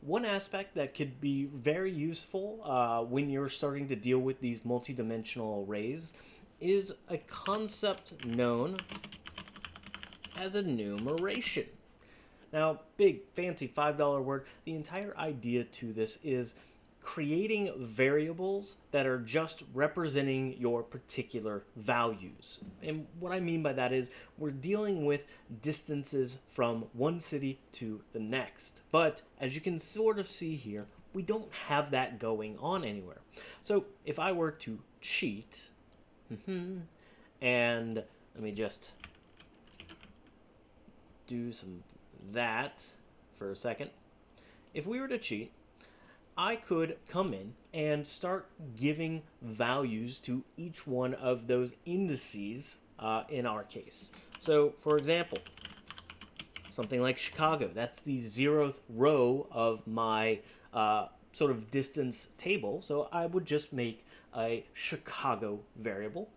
one aspect that could be very useful uh, when you're starting to deal with these multidimensional arrays is a concept known as enumeration. Now, big fancy $5 word, the entire idea to this is creating variables that are just representing your particular values. And what I mean by that is we're dealing with distances from one city to the next. But as you can sort of see here, we don't have that going on anywhere. So if I were to cheat, mm-hmm, and let me just do some that for a second. If we were to cheat, I could come in and start giving values to each one of those indices uh, in our case. So, for example, something like Chicago, that's the zeroth row of my uh, sort of distance table. So I would just make a Chicago variable.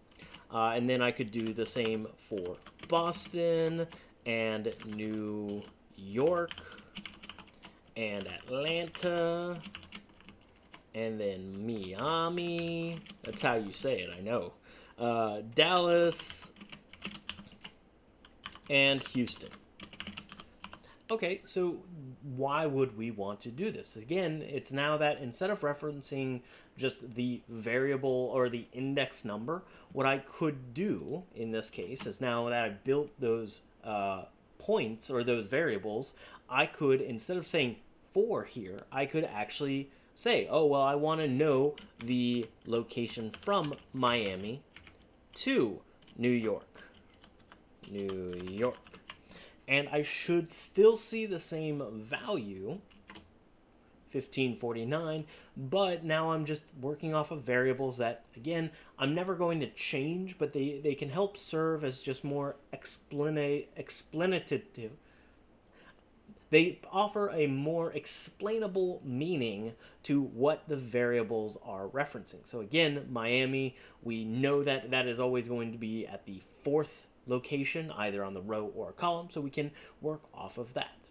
Uh, and then I could do the same for Boston and New York and Atlanta and then Miami. That's how you say it, I know. Uh, Dallas and Houston. Okay, so why would we want to do this? Again, it's now that instead of referencing just the variable or the index number, what I could do in this case is now that I've built those uh, points or those variables, I could, instead of saying 4 here, I could actually say, oh, well, I want to know the location from Miami to New York. New York. And I should still see the same value, 1549, but now I'm just working off of variables that, again, I'm never going to change, but they, they can help serve as just more explana explanative they offer a more explainable meaning to what the variables are referencing. So again, Miami, we know that that is always going to be at the fourth location, either on the row or column, so we can work off of that.